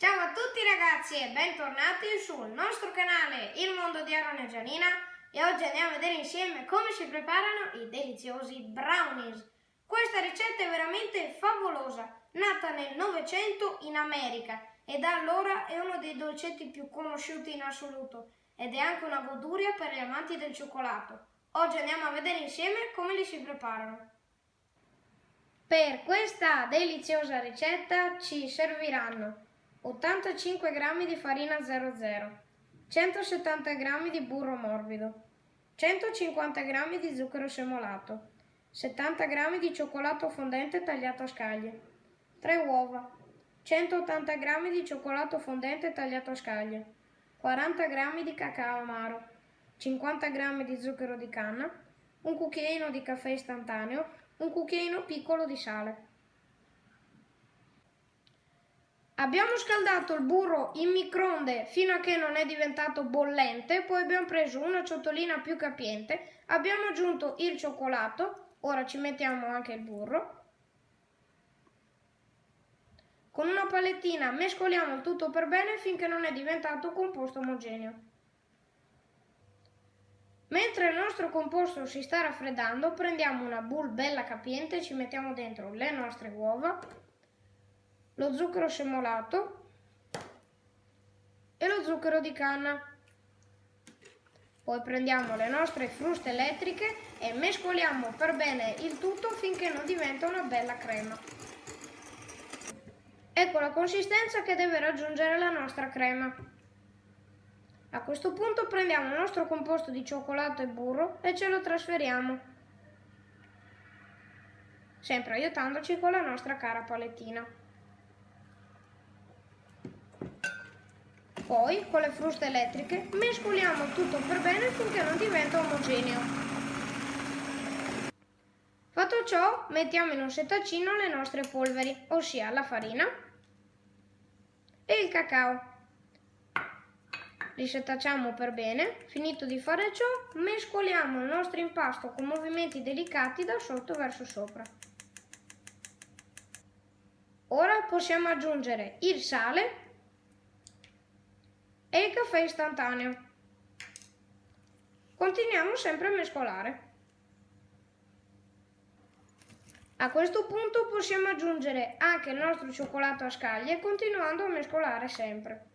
Ciao a tutti ragazzi e bentornati sul nostro canale Il Mondo di Aaron e Gianina e oggi andiamo a vedere insieme come si preparano i deliziosi brownies. Questa ricetta è veramente favolosa, nata nel Novecento in America e da allora è uno dei dolcetti più conosciuti in assoluto ed è anche una goduria per gli amanti del cioccolato. Oggi andiamo a vedere insieme come li si preparano. Per questa deliziosa ricetta ci serviranno 85 g di farina 00, 170 g di burro morbido, 150 g di zucchero semolato, 70 g di cioccolato fondente tagliato a scaglie, 3 uova, 180 g di cioccolato fondente tagliato a scaglie, 40 g di cacao amaro, 50 g di zucchero di canna, un cucchiaino di caffè istantaneo, un cucchiaino piccolo di sale. Abbiamo scaldato il burro in microonde fino a che non è diventato bollente, poi abbiamo preso una ciotolina più capiente, abbiamo aggiunto il cioccolato, ora ci mettiamo anche il burro. Con una palettina mescoliamo il tutto per bene finché non è diventato composto omogeneo. Mentre il nostro composto si sta raffreddando, prendiamo una boule bella capiente e ci mettiamo dentro le nostre uova lo zucchero semolato e lo zucchero di canna. Poi prendiamo le nostre fruste elettriche e mescoliamo per bene il tutto finché non diventa una bella crema. Ecco la consistenza che deve raggiungere la nostra crema. A questo punto prendiamo il nostro composto di cioccolato e burro e ce lo trasferiamo, sempre aiutandoci con la nostra cara palettina. Poi, con le fruste elettriche, mescoliamo tutto per bene finché non diventa omogeneo. Fatto ciò, mettiamo in un settacino le nostre polveri, ossia la farina e il cacao. Li setacciamo per bene, finito di fare ciò, mescoliamo il nostro impasto con movimenti delicati da sotto verso sopra. Ora possiamo aggiungere il sale e il caffè istantaneo. Continuiamo sempre a mescolare. A questo punto possiamo aggiungere anche il nostro cioccolato a scaglie continuando a mescolare sempre.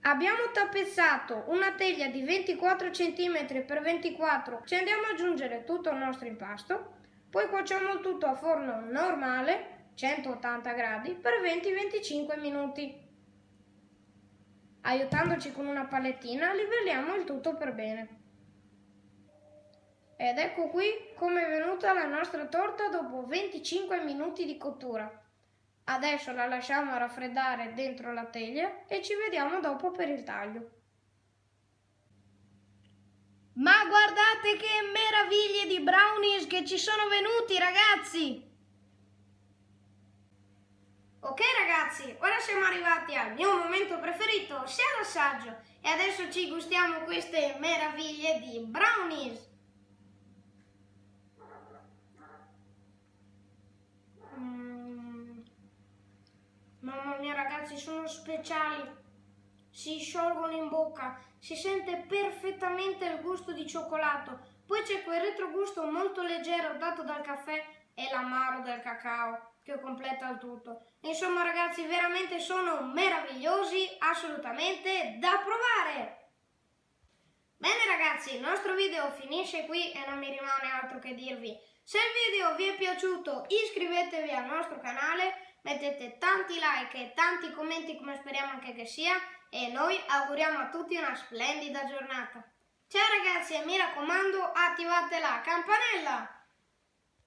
Abbiamo tappezzato una teglia di 24 cm x 24 ci andiamo ad aggiungere tutto il nostro impasto, poi cuociamo tutto a forno normale 180 gradi per 20-25 minuti. Aiutandoci con una palettina livelliamo il tutto per bene. Ed ecco qui come è venuta la nostra torta dopo 25 minuti di cottura. Adesso la lasciamo raffreddare dentro la teglia e ci vediamo dopo per il taglio. Ma guardate che meraviglie di brownies che ci sono venuti ragazzi! Ok ragazzi, ora siamo arrivati al mio momento preferito, sia l'assaggio, e adesso ci gustiamo queste meraviglie di brownies. Mm. Mamma mia ragazzi, sono speciali, si sciolgono in bocca, si sente perfettamente il gusto di cioccolato, poi c'è quel retrogusto molto leggero dato dal caffè e l'amaro del cacao che completa il tutto. Insomma ragazzi veramente sono meravigliosi, assolutamente da provare! Bene ragazzi, il nostro video finisce qui e non mi rimane altro che dirvi. Se il video vi è piaciuto iscrivetevi al nostro canale, mettete tanti like e tanti commenti come speriamo anche che sia e noi auguriamo a tutti una splendida giornata. Ciao ragazzi e mi raccomando attivate la campanella!